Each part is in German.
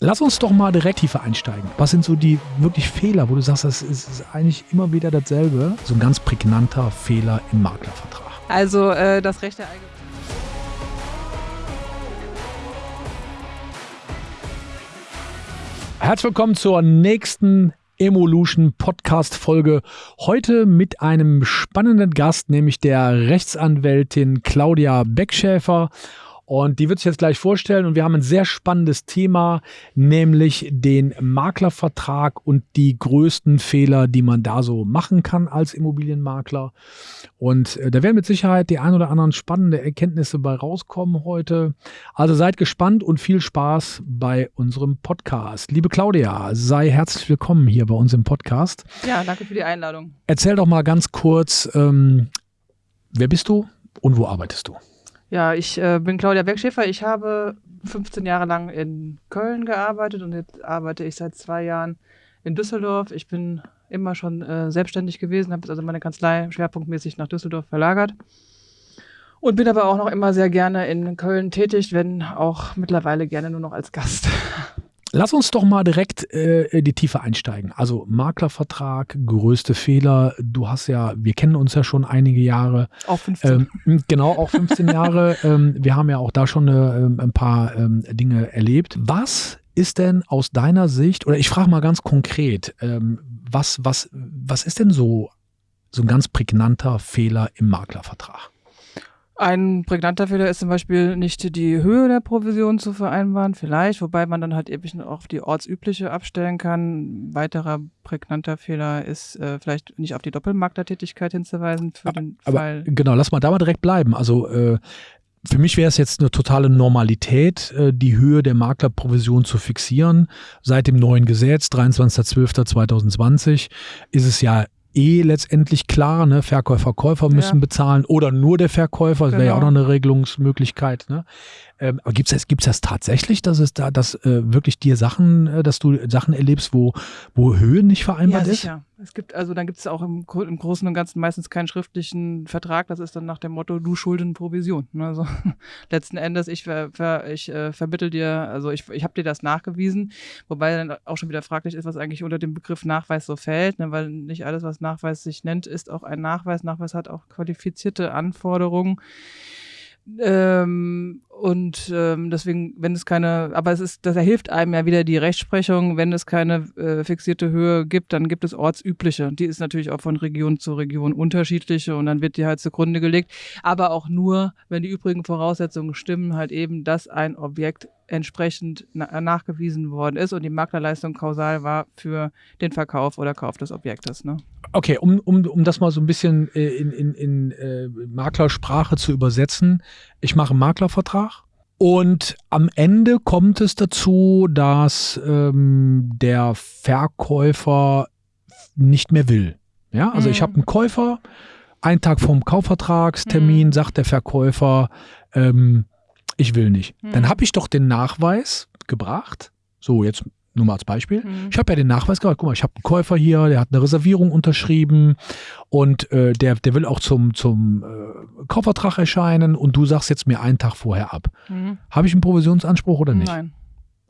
Lass uns doch mal direkt tiefer einsteigen. Was sind so die wirklich Fehler, wo du sagst, das ist eigentlich immer wieder dasselbe? So ein ganz prägnanter Fehler im Maklervertrag. Also äh, das Recht der Allgemeinheit. Herzlich willkommen zur nächsten Evolution Podcast Folge. Heute mit einem spannenden Gast, nämlich der Rechtsanwältin Claudia Beckschäfer. Und die wird sich jetzt gleich vorstellen. Und wir haben ein sehr spannendes Thema, nämlich den Maklervertrag und die größten Fehler, die man da so machen kann als Immobilienmakler. Und äh, da werden mit Sicherheit die ein oder anderen spannende Erkenntnisse bei rauskommen heute. Also seid gespannt und viel Spaß bei unserem Podcast. Liebe Claudia, sei herzlich willkommen hier bei uns im Podcast. Ja, danke für die Einladung. Erzähl doch mal ganz kurz, ähm, wer bist du und wo arbeitest du? Ja, ich äh, bin Claudia Beckschäfer. Ich habe 15 Jahre lang in Köln gearbeitet und jetzt arbeite ich seit zwei Jahren in Düsseldorf. Ich bin immer schon äh, selbstständig gewesen, habe also meine Kanzlei schwerpunktmäßig nach Düsseldorf verlagert und bin aber auch noch immer sehr gerne in Köln tätig, wenn auch mittlerweile gerne nur noch als Gast. Lass uns doch mal direkt äh, in die Tiefe einsteigen. Also Maklervertrag, größte Fehler. Du hast ja, wir kennen uns ja schon einige Jahre. Auch 15. Ähm, genau, auch 15 Jahre. Ähm, wir haben ja auch da schon äh, ein paar ähm, Dinge erlebt. Was ist denn aus deiner Sicht, oder ich frage mal ganz konkret, ähm, was, was, was ist denn so, so ein ganz prägnanter Fehler im Maklervertrag? Ein prägnanter Fehler ist zum Beispiel nicht die Höhe der Provision zu vereinbaren, vielleicht, wobei man dann halt eben auch auf die ortsübliche abstellen kann. Ein weiterer prägnanter Fehler ist äh, vielleicht nicht auf die Doppelmaklertätigkeit hinzuweisen für den aber, Fall. Genau, lass mal da mal direkt bleiben. Also äh, für mich wäre es jetzt eine totale Normalität, äh, die Höhe der Maklerprovision zu fixieren. Seit dem neuen Gesetz, 23.12.2020, ist es ja eh letztendlich klar, ne? Verkäufer, Käufer müssen ja. bezahlen oder nur der Verkäufer, das genau. wäre ja auch noch eine Regelungsmöglichkeit. Ne? Ähm, aber gibt es das, gibt's das tatsächlich, dass es da, dass äh, wirklich dir Sachen, äh, dass du Sachen erlebst, wo, wo Höhe nicht vereinbart ja, ist? Sicher. Es gibt, also dann gibt es auch im, im, Großen und Ganzen meistens keinen schriftlichen Vertrag. Das ist dann nach dem Motto, du Schulden Provision. Ne? Also letzten Endes, ich, ver, ver, ich äh, vermittel dir, also ich, ich habe dir das nachgewiesen, wobei dann auch schon wieder fraglich ist, was eigentlich unter dem Begriff Nachweis so fällt, ne? weil nicht alles, was Nachweis sich nennt, ist auch ein Nachweis. Nachweis hat auch qualifizierte Anforderungen. Ähm, und ähm, deswegen, wenn es keine, aber es ist, das hilft einem ja wieder die Rechtsprechung, wenn es keine äh, fixierte Höhe gibt, dann gibt es ortsübliche. Die ist natürlich auch von Region zu Region unterschiedliche und dann wird die halt zugrunde gelegt. Aber auch nur, wenn die übrigen Voraussetzungen stimmen, halt eben, dass ein Objekt entsprechend na nachgewiesen worden ist und die Maklerleistung kausal war für den Verkauf oder Kauf des Objektes. Ne? Okay, um, um, um das mal so ein bisschen äh, in, in, in äh, Maklersprache zu übersetzen. Ich mache einen Maklervertrag und am Ende kommt es dazu, dass ähm, der Verkäufer nicht mehr will. Ja, also mhm. ich habe einen Käufer, einen Tag vom Kaufvertragstermin mhm. sagt der Verkäufer, ähm, ich will nicht. Mhm. Dann habe ich doch den Nachweis gebracht. So, jetzt nur mal als Beispiel. Mhm. Ich habe ja den Nachweis gehabt, guck mal, ich habe einen Käufer hier, der hat eine Reservierung unterschrieben und äh, der, der will auch zum, zum äh, Kaufvertrag erscheinen und du sagst jetzt mir einen Tag vorher ab. Mhm. Habe ich einen Provisionsanspruch oder nicht? Nein.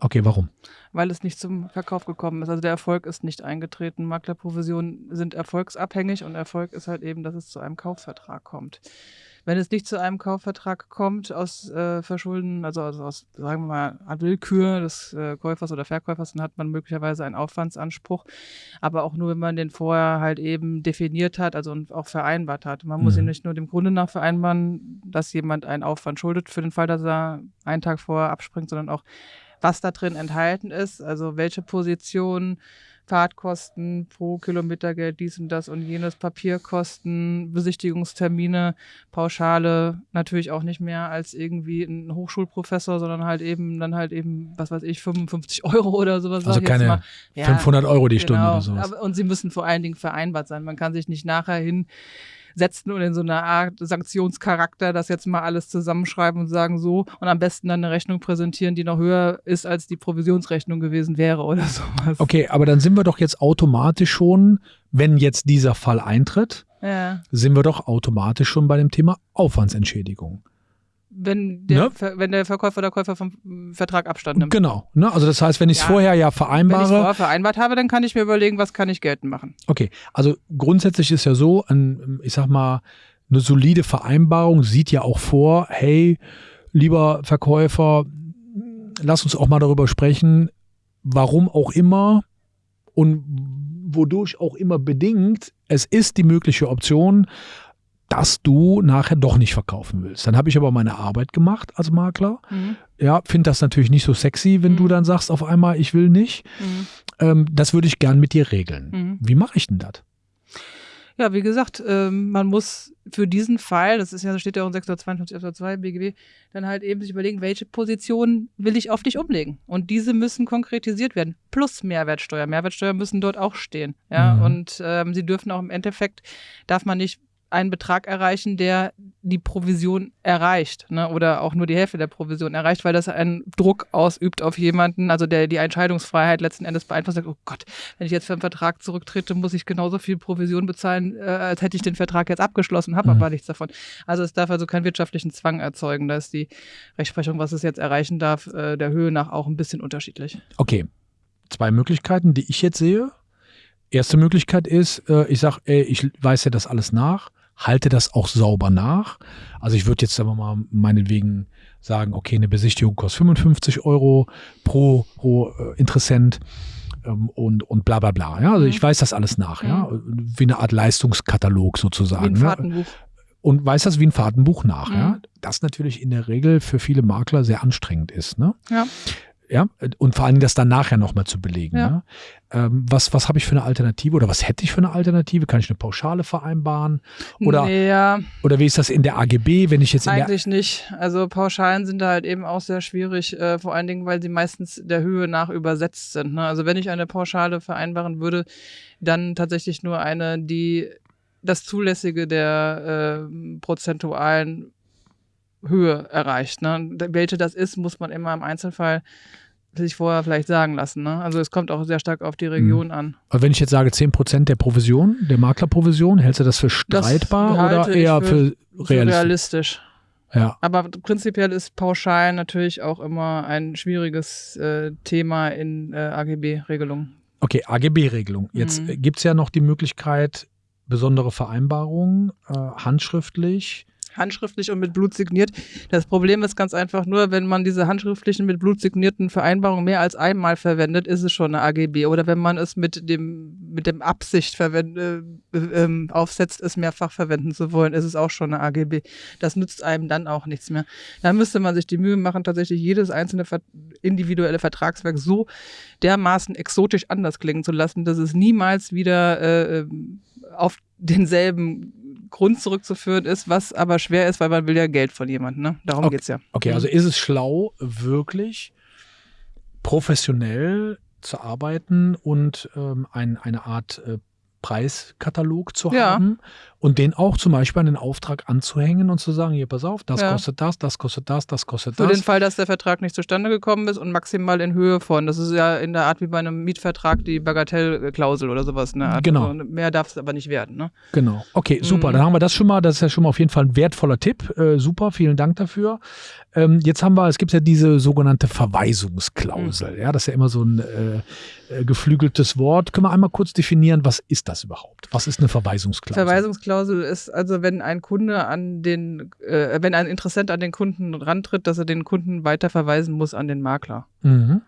Okay, warum? Weil es nicht zum Verkauf gekommen ist. Also der Erfolg ist nicht eingetreten. Maklerprovisionen sind erfolgsabhängig und Erfolg ist halt eben, dass es zu einem Kaufvertrag kommt. Wenn es nicht zu einem Kaufvertrag kommt aus äh, Verschulden, also, also, aus, sagen wir mal, Willkür des äh, Käufers oder Verkäufers, dann hat man möglicherweise einen Aufwandsanspruch. Aber auch nur, wenn man den vorher halt eben definiert hat, also und auch vereinbart hat. Man mhm. muss ihn nicht nur dem Grunde nach vereinbaren, dass jemand einen Aufwand schuldet für den Fall, dass er einen Tag vorher abspringt, sondern auch was da drin enthalten ist, also welche Position Fahrtkosten pro Kilometergeld, dies und das und jenes, Papierkosten, Besichtigungstermine, Pauschale, natürlich auch nicht mehr als irgendwie ein Hochschulprofessor, sondern halt eben dann halt eben, was weiß ich, 55 Euro oder sowas. Also keine ja, 500 Euro die genau, Stunde oder sowas. und sie müssen vor allen Dingen vereinbart sein. Man kann sich nicht nachher hin setzen und in so einer Art Sanktionscharakter das jetzt mal alles zusammenschreiben und sagen so und am besten dann eine Rechnung präsentieren, die noch höher ist, als die Provisionsrechnung gewesen wäre oder sowas. Okay, aber dann sind wir doch jetzt automatisch schon, wenn jetzt dieser Fall eintritt, ja. sind wir doch automatisch schon bei dem Thema Aufwandsentschädigung. Wenn der, Ne? Wenn der Verkäufer oder Käufer vom Vertrag Abstand nimmt. Genau. Ne? Also das heißt, wenn ich es Ja. vorher ja Wenn ich vereinbare, vorher vereinbart habe, dann kann ich mir überlegen, was kann ich geltend machen. Okay, also grundsätzlich ist ja so, ein, ich sag mal, eine solide Vereinbarung sieht ja auch vor, hey, lieber Verkäufer, lass uns auch mal darüber sprechen, warum auch immer und wodurch auch immer bedingt, es ist die mögliche Option, dass du nachher doch nicht verkaufen willst. Dann habe ich aber meine Arbeit gemacht als Makler. Ja, finde das natürlich nicht so sexy, wenn du Mhm. dann sagst auf einmal, ich will nicht. Mhm. Ähm, das würde ich gern mit dir regeln. Mhm. Wie mache ich denn das? Ja, wie gesagt, ähm, man muss für diesen Fall, das ist ja, steht ja auch in 652 Absatz 2 BGB, dann halt eben sich überlegen, welche Position will ich auf dich umlegen. Und diese müssen konkretisiert werden. Plus Mehrwertsteuer. Mehrwertsteuer müssen dort auch stehen. Ja, Mhm. und ähm, sie dürfen auch im Endeffekt, darf man nicht einen Betrag erreichen, der die Provision erreicht, ne? oder auch nur die Hälfte der Provision erreicht, weil das einen Druck ausübt auf jemanden, also der die Entscheidungsfreiheit letzten Endes beeinflusst, sagt, oh Gott, wenn ich jetzt für einen Vertrag zurücktrete, muss ich genauso viel Provision bezahlen, äh, als hätte ich den Vertrag jetzt abgeschlossen, habe Mhm. aber nichts davon. Also es darf also keinen wirtschaftlichen Zwang erzeugen. Da ist die Rechtsprechung, was es jetzt erreichen darf, äh, der Höhe nach auch ein bisschen unterschiedlich. Okay, zwei Möglichkeiten, die ich jetzt sehe. Erste Möglichkeit ist, äh, ich sage, ich weise das alles nach, halte das auch sauber nach. Also ich würde jetzt sagen wir mal meinetwegen sagen, okay, eine Besichtigung kostet 55 Euro pro, pro äh, Interessent ähm, und, und bla bla bla. Ja? Also Mhm. ich weiß das alles nach, ja? wie eine Art Leistungskatalog sozusagen. Wie ein ne? Fahrtenbuch. und weiß das wie ein Fahrtenbuch nach. Mhm. Ja? Das natürlich in der Regel für viele Makler sehr anstrengend ist. Ne? Ja. Ja, und vor allen Dingen das dann nachher nochmal zu belegen. Ja. Ne? Ähm, was was habe ich für eine Alternative oder was hätte ich für eine Alternative? Kann ich eine Pauschale vereinbaren? Oder, ja, oder wie ist das in der AGB, wenn ich jetzt in der. eigentlich nicht. Also Pauschalen sind da halt eben auch sehr schwierig, äh, vor allen Dingen, weil sie meistens der Höhe nach übersetzt sind. Ne? Also wenn ich eine Pauschale vereinbaren würde, dann tatsächlich nur eine, die das Zulässige der äh, prozentualen Höhe erreicht. Ne? Welche das ist, muss man immer im Einzelfall sich vorher vielleicht sagen lassen. Ne? Also es kommt auch sehr stark auf die Region an. Aber wenn ich jetzt sage 10% der Provision, der Maklerprovision, hältst du das für streitbar oder halte ich eher für- für, Für realistisch? realistisch. Ja. Aber prinzipiell ist pauschal natürlich auch immer ein schwieriges äh, Thema in äh, AGB-Regelungen. Okay, AGB-Regelung. Jetzt Mhm. gibt es ja noch die Möglichkeit, besondere Vereinbarungen, äh, handschriftlich. Handschriftlich und mit Blut signiert. Das Problem ist ganz einfach nur, wenn man diese handschriftlichen mit Blut signierten Vereinbarungen mehr als einmal verwendet, ist es schon eine AGB. Oder wenn man es mit dem, mit dem Absicht verwend, äh, ähm, aufsetzt, es mehrfach verwenden zu wollen, ist es auch schon eine AGB. Das nützt einem dann auch nichts mehr. Da müsste man sich die Mühe machen, tatsächlich jedes einzelne individuelle Vertragswerk so dermaßen exotisch anders klingen zu lassen, dass es niemals wieder äh, ähm, auf denselben Grund zurückzuführen ist, was aber schwer ist, weil man will ja Geld von jemandem. Ne? Darum Okay. geht's ja. Okay, Mhm. also ist es schlau, wirklich professionell zu arbeiten und ähm, ein, eine Art äh, Preiskatalog zu Ja. haben und den auch zum Beispiel an den Auftrag anzuhängen und zu sagen, hier, pass auf, das Ja. kostet das, das kostet das, das kostet Für das. den Fall, dass der Vertrag nicht zustande gekommen ist und maximal in Höhe von. Das ist ja in der Art wie bei einem Mietvertrag die Bagatellklausel oder sowas. Art. Genau. Also mehr darf es aber nicht werden. Ne? Genau. Okay, super. Mhm. Dann haben wir das schon mal. Das ist ja schon mal auf jeden Fall ein wertvoller Tipp. Äh, super, vielen Dank dafür. Ähm, jetzt haben wir, es gibt ja diese sogenannte Verweisungsklausel. Mhm. Ja, das ist ja immer so ein äh, äh, geflügeltes Wort. Können wir einmal kurz definieren, was ist das überhaupt? Was ist eine Verweisungsklausel? Verweisungsklausel ist also, wenn ein Kunde an den, äh, wenn ein Interessent an den Kunden rantritt, dass er den Kunden weiter verweisen muss an den Makler. Mhm.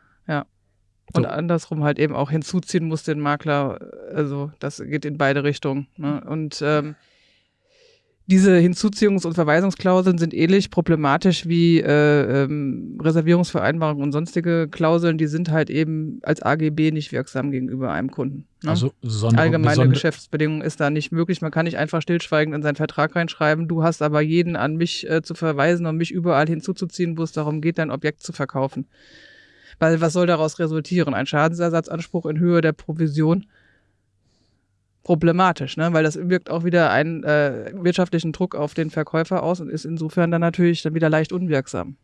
Und So. andersrum halt eben auch hinzuziehen muss den Makler. Also das geht in beide Richtungen. Ne? Und ähm, diese Hinzuziehungs- und Verweisungsklauseln sind ähnlich problematisch wie äh, ähm, Reservierungsvereinbarungen und sonstige Klauseln. Die sind halt eben als AGB nicht wirksam gegenüber einem Kunden. Ne? Also Sonder Allgemeine besonder- Geschäftsbedingungen ist da nicht möglich. Man kann nicht einfach stillschweigend in seinen Vertrag reinschreiben, du hast aber jeden an mich äh, zu verweisen und mich überall hinzuzuziehen, wo es darum geht, dein Objekt zu verkaufen. Weil was soll daraus resultieren? Ein Schadensersatzanspruch in Höhe der Provision? Problematisch, ne? weil das wirkt auch wieder einen äh, wirtschaftlichen Druck auf den Verkäufer aus und ist insofern dann natürlich dann wieder leicht unwirksam.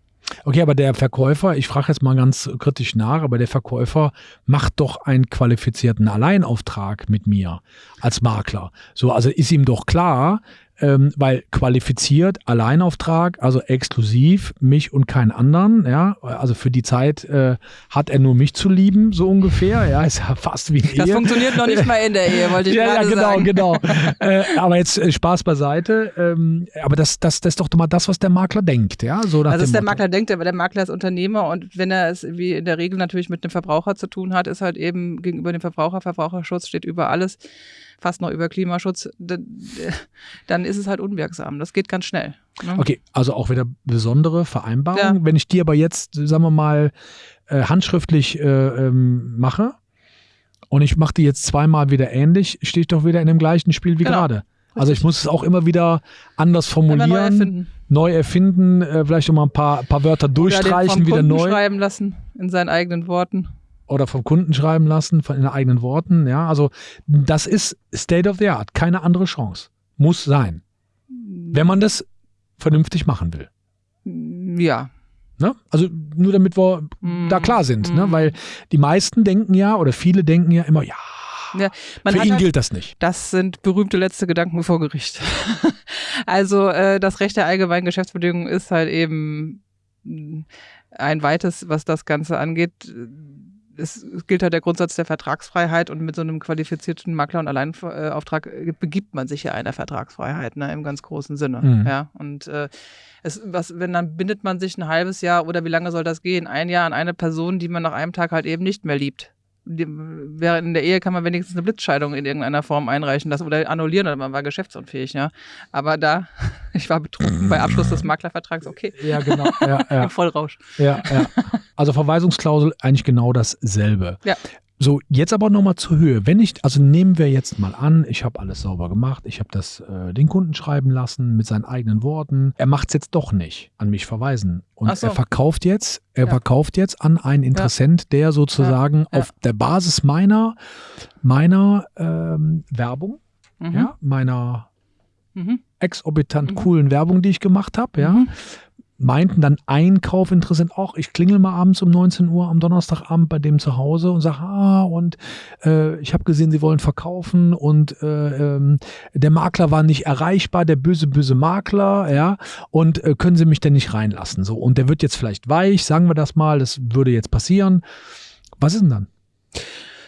Okay, aber der Verkäufer, ich frage jetzt mal ganz kritisch nach, aber der Verkäufer macht doch einen qualifizierten Alleinauftrag mit mir als Makler. So, also ist ihm doch klar, ähm, weil qualifiziert, Alleinauftrag, also exklusiv, mich und keinen anderen, ja, also für die Zeit äh, hat er nur mich zu lieben, so ungefähr, ja, ist ja fast wie eine Das Ehe. funktioniert noch nicht mal in der Ehe, wollte ich ja, ja, gerade genau, sagen. genau. äh, aber jetzt äh, Spaß beiseite. Ähm, aber das, das, das ist doch mal das, was der Makler denkt, ja. So nach Also ist der Motto. Makler denkt, aber der Makler ist Unternehmer und wenn er es wie in der Regel natürlich mit einem Verbraucher zu tun hat, ist halt eben gegenüber dem Verbraucher, Verbraucherschutz steht über alles, fast noch über Klimaschutz, dann, ist es halt unwirksam. Das geht ganz schnell. Ne? Okay, also auch wieder besondere Vereinbarung. Ja. Wenn ich die aber jetzt, sagen wir mal, äh, handschriftlich äh, ähm, mache und ich mache die jetzt zweimal wieder ähnlich, stehe ich doch wieder in dem gleichen Spiel wie Genau. gerade. Also ich muss es auch immer wieder anders formulieren, neu erfinden. neu erfinden, äh, vielleicht noch mal ein paar, paar Wörter durchstreichen, wieder neu schreiben lassen in seinen eigenen Worten. Oder vom Kunden schreiben lassen, von in den eigenen Worten. Ja, also das ist State of the Art, keine andere Chance. Muss sein, wenn man das vernünftig machen will. Ja. Ne? Also nur damit wir Mhm. da klar sind, ne? Mhm. weil die meisten denken ja oder viele denken ja immer, ja, Ja, für ihn halt- gilt das nicht. Das sind berühmte letzte Gedanken vor Gericht. also äh, das Recht der allgemeinen Geschäftsbedingungen ist halt eben mh, ein weites, was das Ganze angeht. Es, gilt halt der Grundsatz der Vertragsfreiheit und mit so einem qualifizierten Makler- und Alleinauftrag äh, begibt man sich ja einer Vertragsfreiheit, ne, im ganz großen Sinne. Mhm. Ja, und äh, es, was, wenn dann bindet man sich ein halbes Jahr oder wie lange soll das gehen? Ein Jahr an eine Person, die man nach einem Tag halt eben nicht mehr liebt. Während in der Ehe kann man wenigstens eine Blitzscheidung in irgendeiner Form einreichen lassen oder annullieren oder man war geschäftsunfähig, ja. Aber da, ich war betrunken bei Abschluss des Maklervertrags, okay, Ja, genau. ja, ja, im Vollrausch. ja, ja. Also Verweisungsklausel eigentlich genau dasselbe. Ja. So, jetzt aber nochmal zur Höhe. Wenn ich, also nehmen wir jetzt mal an, ich habe alles sauber gemacht, ich habe das äh, den Kunden schreiben lassen mit seinen eigenen Worten. Er macht es jetzt doch nicht, an mich verweisen. Und so. er verkauft jetzt, er Ja. verkauft jetzt an einen Interessent, der sozusagen Ja. auf der Basis meiner, meiner ähm, Werbung, Mhm. ja, meiner Mhm. exorbitant Mhm. coolen Werbung, die ich gemacht habe, ja, Mhm. Meinten dann Einkaufinteressent auch, ich klingel mal abends um 19 Uhr am Donnerstagabend bei dem zu Hause und sage, ah, und äh, ich habe gesehen, sie wollen verkaufen und äh, ähm, der Makler war nicht erreichbar, der böse, böse Makler, ja, und äh, können sie mich denn nicht reinlassen? So, und der wird jetzt vielleicht weich, sagen wir das mal, das würde jetzt passieren. Was ist denn dann?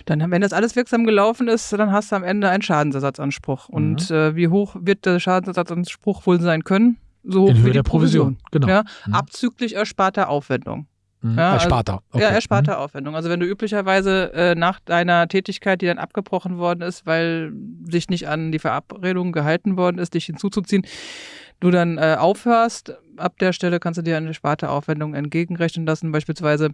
Dann, wenn das alles wirksam gelaufen ist, dann hast du am Ende einen Schadensersatzanspruch. Mhm. Und äh, wie hoch wird der Schadensersatzanspruch wohl sein können? So In wie Höhe der Provision. Genau. Ja, Mhm. Abzüglich ersparter Aufwendung. Mhm. Ja, Als Sparta. Okay. Ja, ersparter Aufwendung. Also wenn du üblicherweise äh, nach deiner Tätigkeit, die dann abgebrochen worden ist, weil sich nicht an die Verabredung gehalten worden ist, dich hinzuzuziehen, du dann äh, aufhörst, ab der Stelle kannst du dir eine ersparte Aufwendung entgegenrechnen lassen. Beispielsweise,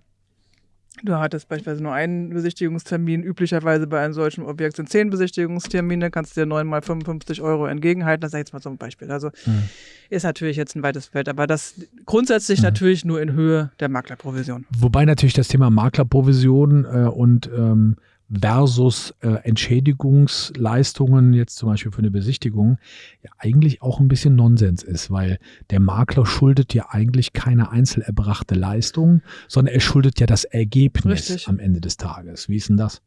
du hattest beispielsweise nur einen Besichtigungstermin. Üblicherweise bei einem solchen Objekt sind zehn Besichtigungstermine, kannst du dir neun mal 55 Euro entgegenhalten. Das ich jetzt mal so ein Beispiel. Also Mhm. ist natürlich jetzt ein weites Feld, aber das grundsätzlich Mhm. natürlich nur in Höhe der Maklerprovision. Wobei natürlich das Thema Maklerprovision äh, und ähm, versus äh, Entschädigungsleistungen, jetzt zum Beispiel für eine Besichtigung, ja eigentlich auch ein bisschen Nonsens ist, weil der Makler schuldet ja eigentlich keine einzel erbrachte Leistung, sondern er schuldet ja das Ergebnis Richtig. am Ende des Tages. Wie ist denn das?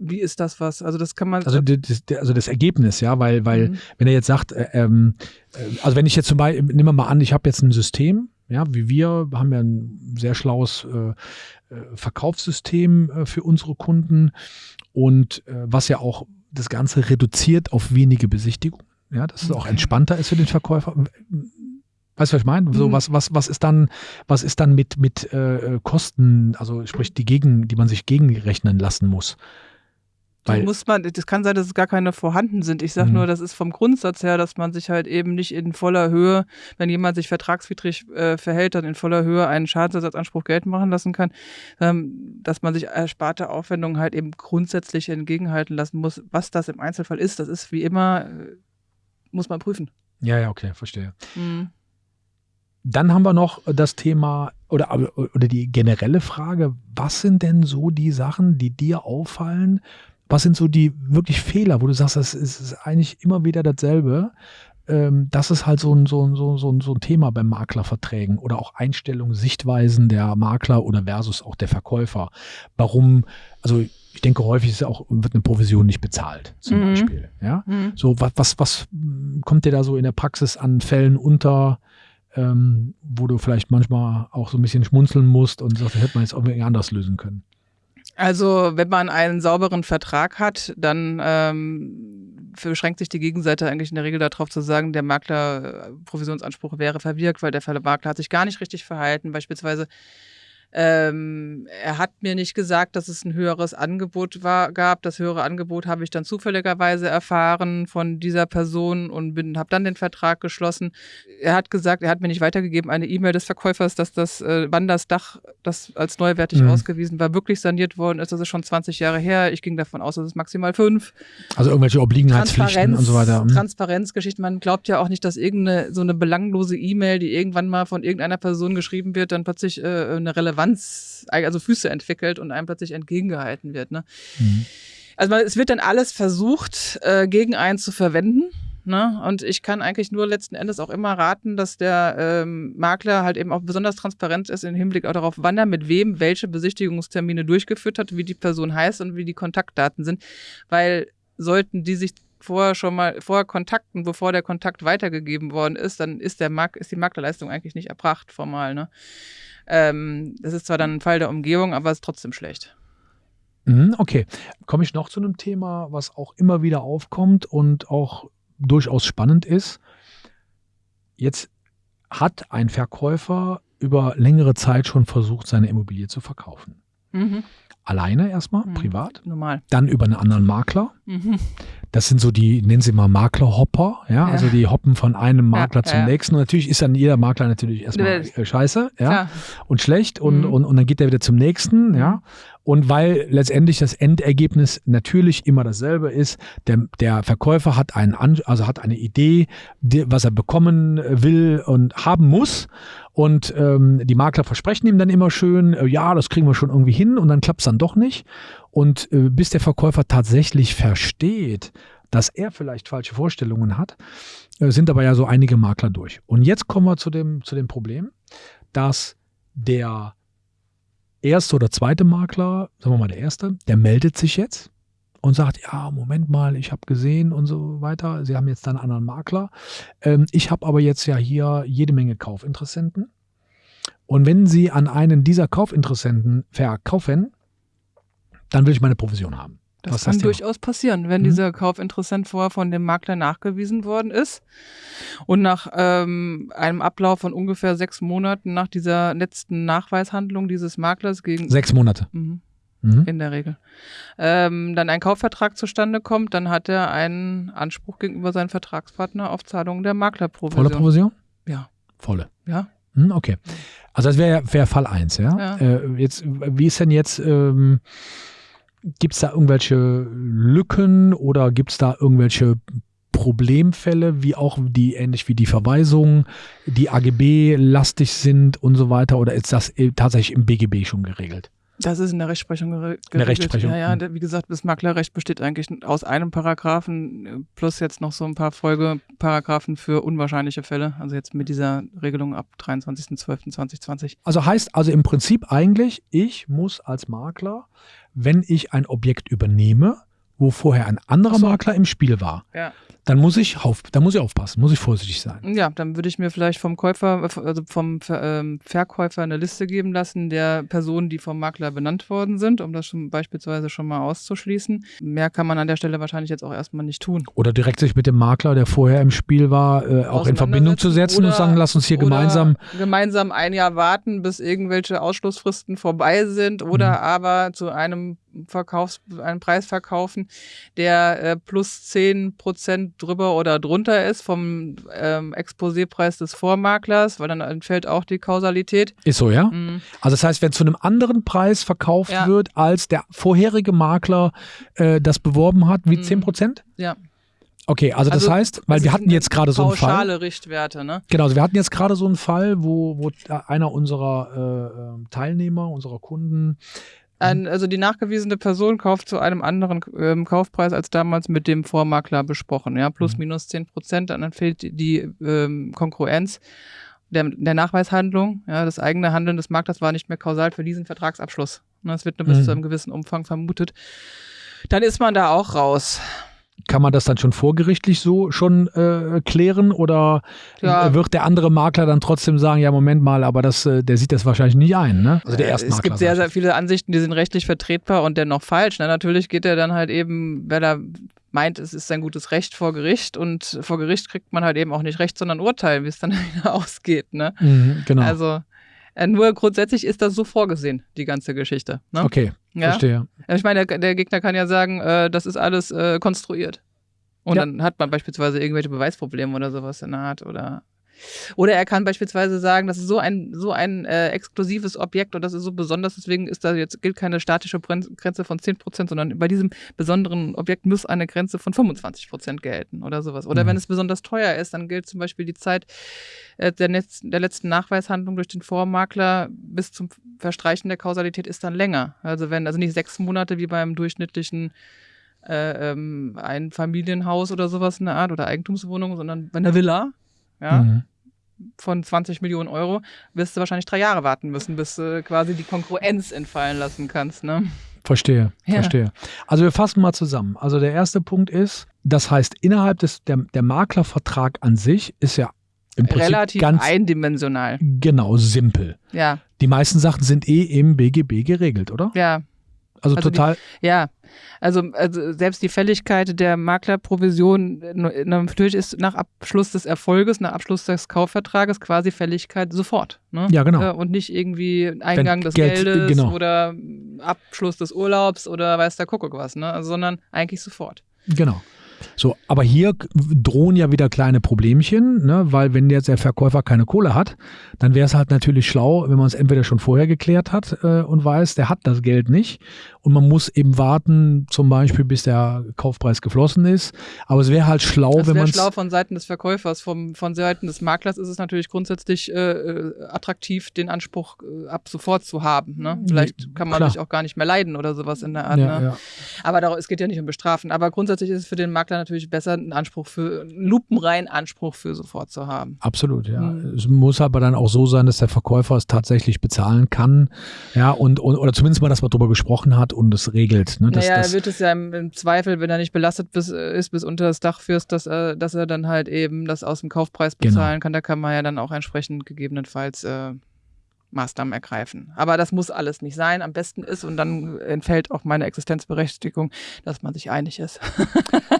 Wie ist das was? Also das kann man. Also das, das, also das Ergebnis, ja, weil, weil Mhm. wenn er jetzt sagt, äh, ähm, äh, also wenn ich jetzt zum Beispiel, nehmen wir mal an, ich habe jetzt ein System, ja, wie wir haben ja ein sehr schlaues äh, äh, Verkaufssystem äh, für unsere Kunden und äh, was ja auch das Ganze reduziert auf wenige Besichtigungen, ja, dass es auch entspannter ist für den Verkäufer. Weißt du, was ich meine? So, Mhm. was, was, was ist dann, was ist dann mit, mit äh, Kosten, also sprich die gegen, die man sich gegenrechnen lassen muss? Du muss man, das kann sein, dass es gar keine vorhanden sind. Ich sage Mhm. nur, das ist vom Grundsatz her, dass man sich halt eben nicht in voller Höhe, wenn jemand sich vertragswidrig äh, verhält, dann in voller Höhe einen Schadensersatzanspruch geltend machen lassen kann, ähm, dass man sich ersparte Aufwendungen halt eben grundsätzlich entgegenhalten lassen muss. Was das im Einzelfall ist, das ist wie immer, äh, muss man prüfen. Ja, ja, okay, verstehe. Mhm. Dann haben wir noch das Thema oder, oder die generelle Frage, was sind denn so die Sachen, die dir auffallen? Was sind so die wirklich Fehler, wo du sagst, das ist, eigentlich immer wieder dasselbe? ähm, das ist halt so ein, so, ein, so, ein, so ein Thema beim Maklerverträgen oder auch Einstellungen, Sichtweisen der Makler oder versus auch der Verkäufer. Warum, also ich denke, häufig ist auch, wird eine Provision nicht bezahlt, zum mhm. Beispiel. Ja? Mhm. So, was, was, was kommt dir da so in der Praxis an Fällen unter, ähm, wo du vielleicht manchmal auch so ein bisschen schmunzeln musst und sagst, das hätte man jetzt auch irgendwie anders lösen können? Also, wenn man einen sauberen Vertrag hat, dann ähm, beschränkt sich die Gegenseite eigentlich in der Regel darauf zu sagen, der Makler äh, Provisionsanspruch wäre verwirkt, weil der Makler hat sich gar nicht richtig verhalten. Beispielsweise ähm, er hat mir nicht gesagt, dass es ein höheres Angebot war, gab. Das höhere Angebot habe ich dann zufälligerweise erfahren von dieser Person und bin, habe dann den Vertrag geschlossen. Er hat gesagt, er hat mir nicht weitergegeben, eine E-Mail des Verkäufers, dass das, äh, wann das Dach, das als neuwertig mhm. ausgewiesen war, wirklich saniert worden ist. Das ist schon 20 Jahre her. Ich ging davon aus, dass es maximal fünf. Also irgendwelche Obliegenheitspflichten und so weiter. Mhm. Transparenzgeschichten. Man glaubt ja auch nicht, dass irgendeine so eine belanglose E-Mail, die irgendwann mal von irgendeiner Person geschrieben wird, dann plötzlich äh, eine Relevanz Relevanz, also Füße entwickelt und einem plötzlich entgegengehalten wird. Ne? Mhm. Also es wird dann alles versucht, äh, gegen einen zu verwenden. Ne? Und ich kann eigentlich nur letzten Endes auch immer raten, dass der ähm, Makler halt eben auch besonders transparent ist im Hinblick auch darauf, wann er mit wem welche Besichtigungstermine durchgeführt hat, wie die Person heißt und wie die Kontaktdaten sind. Weil sollten die sich vorher schon mal vorher kontakten, bevor der Kontakt weitergegeben worden ist, dann ist der Mark ist die Maklerleistung eigentlich nicht erbracht formal. Ne? Ähm, das ist zwar dann ein Fall der Umgebung, aber es ist trotzdem schlecht. Mhm, okay, komme ich noch zu einem Thema, was auch immer wieder aufkommt und auch durchaus spannend ist. Jetzt hat ein Verkäufer über längere Zeit schon versucht, seine Immobilie zu verkaufen. Mhm. Alleine erstmal, mhm. privat. Normal. Dann über einen anderen Makler. Mhm. Das sind so die, nennen sie mal Maklerhopper, ja? ja, also die hoppen von einem Makler ja, zum ja. nächsten. Und natürlich ist dann jeder Makler natürlich erstmal äh, scheiße, ja, und schlecht und, mhm. und, und dann geht er wieder zum nächsten, ja. Und weil letztendlich das Endergebnis natürlich immer dasselbe ist, der, der Verkäufer hat einen, also hat eine Idee, die, was er bekommen will und haben muss. Und ähm, die Makler versprechen ihm dann immer schön, äh, ja, das kriegen wir schon irgendwie hin und dann klappt es dann doch nicht. Und äh, bis der Verkäufer tatsächlich versteht, dass er vielleicht falsche Vorstellungen hat, äh, sind aber ja so einige Makler durch. Und jetzt kommen wir zu dem, zu dem Problem, dass der erste oder zweite Makler, sagen wir mal der erste, der meldet sich jetzt und sagt, ja, Moment mal, ich habe gesehen und so weiter. Sie haben jetzt dann einen anderen Makler. Ähm, ich habe aber jetzt ja hier jede Menge Kaufinteressenten. Und wenn Sie an einen dieser Kaufinteressenten verkaufen, dann will ich meine Provision haben. Das Was kann durchaus passieren, wenn mhm. dieser Kaufinteressent vorher von dem Makler nachgewiesen worden ist und nach ähm, einem Ablauf von ungefähr sechs Monaten nach dieser letzten Nachweishandlung dieses Maklers gegen sechs Monate mhm. Mhm. in der Regel ähm, dann ein Kaufvertrag zustande kommt, dann hat er einen Anspruch gegenüber seinem Vertragspartner auf Zahlung der Maklerprovision. Volle Provision? Ja. Volle. Ja. Hm, okay. Also das wäre wär Fall 1, ja. ja. Äh, jetzt, wie ist denn jetzt ähm, Gibt es da irgendwelche Lücken oder gibt es da irgendwelche Problemfälle, wie auch die ähnlich wie die Verweisungen, die AGB-lastig sind und so weiter? Oder ist das tatsächlich im BGB schon geregelt? Das ist in der Rechtsprechung geregelt. In der Rechtsprechung. Ja, ja, wie gesagt, das Maklerrecht besteht eigentlich aus einem Paragraphen plus jetzt noch so ein paar Folgeparagraphen für unwahrscheinliche Fälle. Also jetzt mit dieser Regelung ab 23.12.2020. Also heißt also im Prinzip eigentlich, ich muss als Makler wenn ich ein Objekt übernehme, wo vorher ein anderer so. Makler im Spiel war, ja. Dann muss ich auf, dann muss ich aufpassen, muss ich vorsichtig sein. Ja, dann würde ich mir vielleicht vom Käufer, also vom ähm, Verkäufer eine Liste geben lassen der Personen, die vom Makler benannt worden sind, um das schon beispielsweise schon mal auszuschließen. Mehr kann man an der Stelle wahrscheinlich jetzt auch erstmal nicht tun. Oder direkt sich mit dem Makler, der vorher im Spiel war, äh, auch in Verbindung zu setzen oder, und sagen, lass uns hier gemeinsam gemeinsam ein Jahr warten, bis irgendwelche Ausschlussfristen vorbei sind oder mhm. aber zu einem Verkaufs einen Preis verkaufen, der äh, plus 10 Prozent drüber oder drunter ist vom ähm, Exposépreis des Vormaklers, weil dann entfällt auch die Kausalität. Ist so, ja? Mhm. Also das heißt, wenn zu einem anderen Preis verkauft ja. wird, als der vorherige Makler äh, das beworben hat, wie mhm. 10 Prozent? Ja. Okay, also das also, heißt, weil wir hatten jetzt gerade so einen Fall. Pauschale Richtwerte, ne? Genau, also wir hatten jetzt gerade so einen Fall, wo, wo einer unserer äh, ähm, Teilnehmer, unserer Kunden Ein, also die nachgewiesene Person kauft zu einem anderen ähm, Kaufpreis als damals mit dem Vormakler besprochen. Ja, plus Mhm. minus 10 Prozent, dann fehlt die, ähm, Konkurrenz der, der Nachweishandlung. Ja, das eigene Handeln des Maklers war nicht mehr kausal für diesen Vertragsabschluss. Ne, Das wird nur bis Mhm. zu einem gewissen Umfang vermutet. Dann ist man da auch raus. Kann man das dann schon vorgerichtlich so schon äh, klären oder Ja. wird der andere Makler dann trotzdem sagen, ja Moment mal, aber das, äh, der sieht das wahrscheinlich nicht ein, ne? Also der Äh, Erstmakler. Es gibt sehr, sehr viele Ansichten, die sind rechtlich vertretbar und dennoch falsch. Ne? Natürlich geht er dann halt eben, wenn er meint, es ist sein gutes Recht vor Gericht und vor Gericht kriegt man halt eben auch nicht Recht, sondern Urteil, wie es dann wieder ausgeht. Ne? Mhm, genau. Also äh, nur grundsätzlich ist das so vorgesehen, die ganze Geschichte. Ne? okay, ja? verstehe. Ich meine, der, der Gegner kann ja sagen, äh, das ist alles äh, konstruiert. Und Ja. dann hat man beispielsweise irgendwelche Beweisprobleme oder sowas in der Art. Oder, oder er kann beispielsweise sagen, das ist so ein, so ein äh, exklusives Objekt und das ist so besonders, deswegen ist da jetzt gilt keine statische Grenze von 10%, sondern bei diesem besonderen Objekt muss eine Grenze von 25% gelten oder sowas. Oder Mhm. wenn es besonders teuer ist, dann gilt zum Beispiel die Zeit äh, der, Netz, der letzten Nachweishandlung durch den Vormakler bis zum Verstreichen der Kausalität ist dann länger. Also wenn, also nicht sechs Monate wie beim durchschnittlichen äh, ähm, ein Familienhaus oder sowas in der Art oder Eigentumswohnung, sondern bei einer Villa, ja, Mhm. von 20 Millionen Euro, wirst du wahrscheinlich drei Jahre warten müssen, bis du quasi die Konkurrenz entfallen lassen kannst. Ne? Verstehe, Ja. verstehe. Also wir fassen mal zusammen. Also der erste Punkt ist, das heißt, innerhalb des, der, der Maklervertrag an sich ist ja im Prinzip Relativ ganz eindimensional. genau simpel. Ja, Die meisten Sachen sind eh im BGB geregelt, oder? ja, Also, Also die- total. ja. Also, also selbst die Fälligkeit der Maklerprovision, natürlich ist nach Abschluss des Erfolges, nach Abschluss des Kaufvertrages quasi Fälligkeit sofort. Ne? Ja, genau. Äh, Und nicht irgendwie Eingang des Geld- Geldes genau. oder Abschluss des Urlaubs oder weiß der Kuckuck was, ne? Also, sondern eigentlich sofort. Genau. So, aber hier drohen ja wieder kleine Problemchen, ne? weil wenn jetzt der Verkäufer keine Kohle hat, dann wäre es halt natürlich schlau, wenn man es entweder schon vorher geklärt hat äh, und weiß, der hat das Geld nicht und man muss eben warten, zum Beispiel, bis der Kaufpreis geflossen ist. Aber es wäre halt schlau, Das wenn wäre man schlau von Seiten des Verkäufers. Vom, von Seiten des Maklers ist es natürlich grundsätzlich äh, äh, attraktiv, den Anspruch äh, ab sofort zu haben. Ne? Vielleicht kann man Klar. sich auch gar nicht mehr leiden oder sowas in der Art. ja, ne? ja. Aber darum, es geht ja nicht um Bestrafen. Aber grundsätzlich ist es für den Makler natürlich besser, einen Anspruch für, einen lupenreinen Anspruch für sofort zu haben. Absolut, ja. Mhm. Es muss aber dann auch so sein, dass der Verkäufer es tatsächlich bezahlen kann, ja, und, und oder zumindest mal, dass man darüber gesprochen hat und es regelt. Ne? Das, naja, er wird es ja im, im Zweifel, wenn er nicht belastet bis, äh, ist, bis unter das Dach führst, dass, er- dass er dann halt eben das aus dem Kaufpreis Genau. bezahlen kann. Da kann man ja dann auch entsprechend gegebenenfalls äh, Maßnahmen ergreifen. Aber das muss alles nicht sein. Am besten ist, und dann entfällt auch meine Existenzberechtigung, dass man sich einig ist.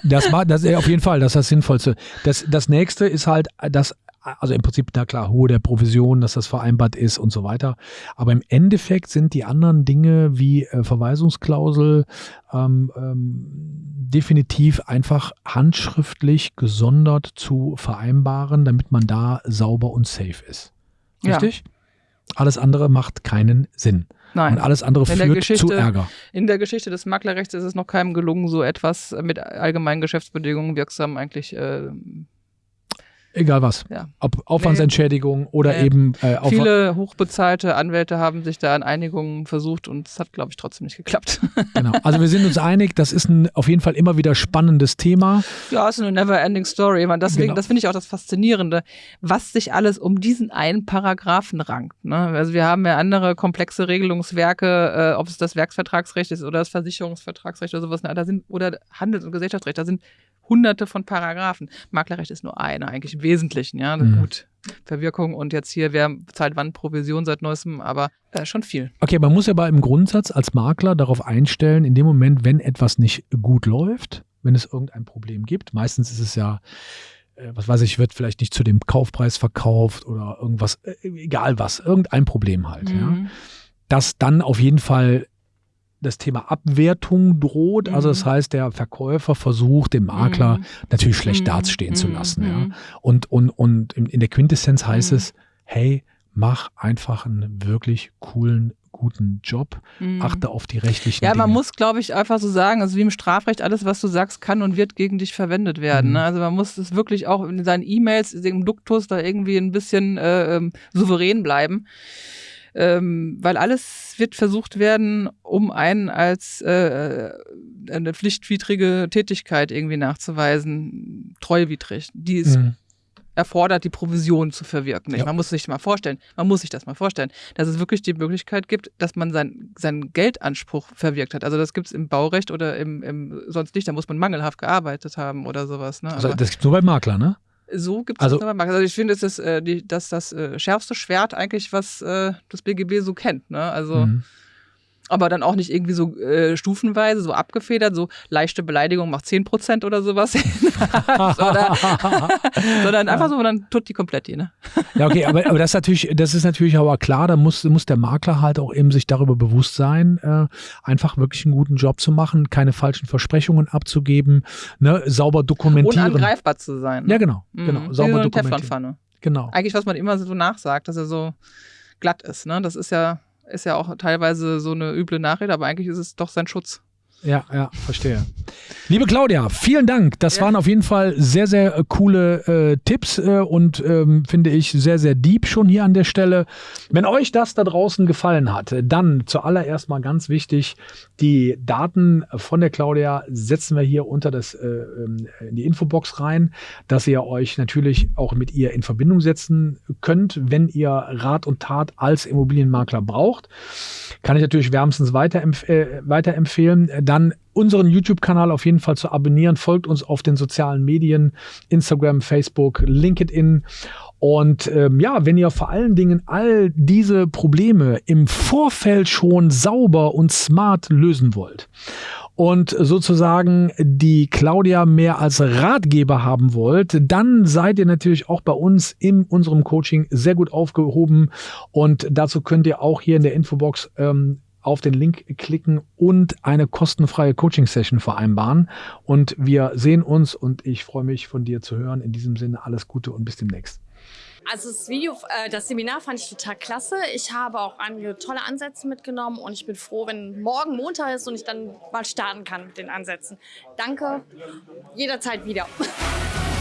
Das war, das auf jeden Fall, das ist das Sinnvollste. Das, das nächste ist halt, dass, also im Prinzip, na klar, Hohe der Provision, dass das vereinbart ist und so weiter. Aber im Endeffekt sind die anderen Dinge wie äh, Verweisungsklausel ähm, ähm, definitiv einfach handschriftlich gesondert zu vereinbaren, damit man da sauber und safe ist. Ja. Alles andere macht keinen Sinn. Nein. Und alles andere führt zu Ärger. In der Geschichte des Maklerrechts ist es noch keinem gelungen, so etwas mit allgemeinen Geschäftsbedingungen wirksam eigentlich äh, Egal was. Ja. Ob Aufwandsentschädigung oder Nee. eben äh, Aufwand. Viele hochbezahlte Anwälte haben sich da an Einigungen versucht und es hat, glaube ich, trotzdem nicht geklappt. Genau. Also wir sind uns einig, das ist ein auf jeden Fall immer wieder spannendes Thema. ja, ist eine never-ending Story. Man, deswegen, Genau. Das finde ich auch das Faszinierende, was sich alles um diesen einen Paragraphen rankt. Ne? Also wir haben ja andere komplexe Regelungswerke, äh, ob es das Werksvertragsrecht ist oder das Versicherungsvertragsrecht oder sowas, ne? da sind, oder Handels- und Gesellschaftsrecht, da sind hunderte von Paragraphen. Maklerrecht ist nur einer, eigentlich Wesentlichen, ja. Mhm. Gut. Verwirkung und jetzt hier, wer zahlt wann Provision seit neuestem, aber äh, schon viel. Okay, man muss ja aber im Grundsatz als Makler darauf einstellen, in dem Moment, wenn etwas nicht gut läuft, wenn es irgendein Problem gibt, meistens ist es ja, äh, was weiß ich, wird vielleicht nicht zu dem Kaufpreis verkauft oder irgendwas, äh, egal was, irgendein Problem halt, ja, Mhm. dass dann auf jeden Fall das Thema Abwertung droht. Also Mhm. das heißt, der Verkäufer versucht, dem Makler Mhm. natürlich schlecht Mhm. dastehen zu Mhm. lassen. Ja. Mhm. Und, und, und in, der Quintessenz heißt Mhm. es, hey, mach einfach einen wirklich coolen, guten Job. Achte auf die rechtlichen Ja, Dinge. man muss, glaube ich, einfach so sagen, also wie im Strafrecht, alles, was du sagst, kann und wird gegen dich verwendet werden. Mhm. Ne? Also man muss es wirklich auch in seinen E-Mails, im Duktus da irgendwie ein bisschen äh, ähm, souverän bleiben. Ähm, weil alles wird versucht werden, um einen als äh, eine pflichtwidrige Tätigkeit irgendwie nachzuweisen, treuwidrig. Die ist mhm erfordert, die Provision zu verwirken. Ja. Man muss sich mal vorstellen, man muss sich das mal vorstellen, dass es wirklich die Möglichkeit gibt, dass man sein, seinen Geldanspruch verwirkt hat. Also das gibt es im Baurecht oder im, im sonst nicht, da muss man mangelhaft gearbeitet haben oder sowas. Ne? Also das gibt es nur bei Makler, ne? So gibt es also, das. Also ich finde, es ist äh, die, das, das äh, schärfste Schwert eigentlich, was äh, das BGB so kennt. Ne? Also mhm aber dann auch nicht irgendwie so äh, stufenweise, so abgefedert, so leichte Beleidigung macht 10% oder sowas. oder, sondern einfach so, dann tut die komplett die, ne? ja, okay, aber, aber das, ist natürlich, das ist natürlich aber klar, da muss, muss der Makler halt auch eben sich darüber bewusst sein, äh, einfach wirklich einen guten Job zu machen, keine falschen Versprechungen abzugeben, ne, sauber dokumentieren. Unangreifbar zu sein. Ne? Ja, genau, genau. Mhm. Sauber so dokumentieren. Genau. Eigentlich, was man immer so nachsagt, dass er so glatt ist, ne? Das ist ja ist ja auch teilweise so eine üble Nachrede, aber eigentlich ist es doch sein Schutz. Ja, ja, verstehe. Liebe Claudia, vielen Dank. Das ja. waren auf jeden Fall sehr, sehr äh, coole äh, Tipps äh, und ähm, finde ich sehr, sehr deep schon hier an der Stelle. Wenn euch das da draußen gefallen hat, dann zuallererst mal ganz wichtig, die Daten von der Claudia setzen wir hier unter das äh, ähm, in die Infobox rein, dass ihr euch natürlich auch mit ihr in Verbindung setzen könnt, wenn ihr Rat und Tat als Immobilienmakler braucht. Kann ich natürlich wärmstens weiterempf äh, weiterempfehlen dann unseren YouTube-Kanal auf jeden Fall zu abonnieren. Folgt uns auf den sozialen Medien, Instagram, Facebook, LinkedIn. Und ähm, ja, wenn ihr vor allen Dingen all diese Probleme im Vorfeld schon sauber und smart lösen wollt und sozusagen die Claudia mehr als Ratgeber haben wollt, dann seid ihr natürlich auch bei uns in unserem Coaching sehr gut aufgehoben. Und dazu könnt ihr auch hier in der Infobox ähm, auf den Link klicken und eine kostenfreie Coaching-Session vereinbaren. Und wir sehen uns und ich freue mich von dir zu hören. In diesem Sinne alles Gute und bis demnächst. Also das Video, äh, das Seminar fand ich total klasse. Ich habe auch einige tolle Ansätze mitgenommen und ich bin froh, wenn morgen Montag ist und ich dann mal starten kann mit den Ansätzen. Danke, jederzeit wieder.